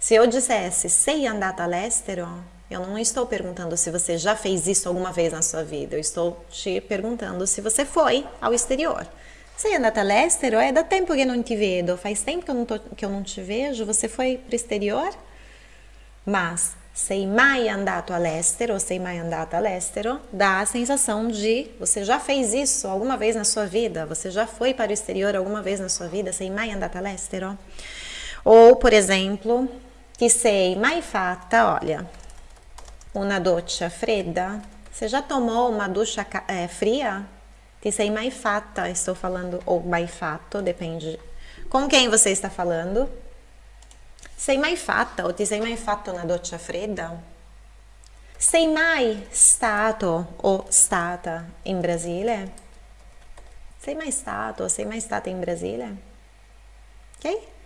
Se eu dissesse sei andata all'estero, eu não estou perguntando se você já fez isso alguma vez na sua vida, eu estou te perguntando se você foi ao exterior. Sei andata all'estero? É da tempo que não te vedo, faz tempo que eu não, tô, que eu não te vejo, você foi para o exterior? Mas sei mai andato all'estero, sei mai andata all'estero, dá a sensação de você já fez isso alguma vez na sua vida, você já foi para o exterior alguma vez na sua vida, sei mai andata all'estero? Ou, por exemplo, ti sei mai fatta, olha, una doccia fredda? Você já tomou uma ducha é, fria? Ti sei mai fatta, estou falando, ou mai fatto, depende com quem você está falando. Sei mai fatta o ti sei mai fatto una doccia fredda? Sei mai stato o stata in Brasile? Sei mai stato sei mai stata in Brasile? Ok?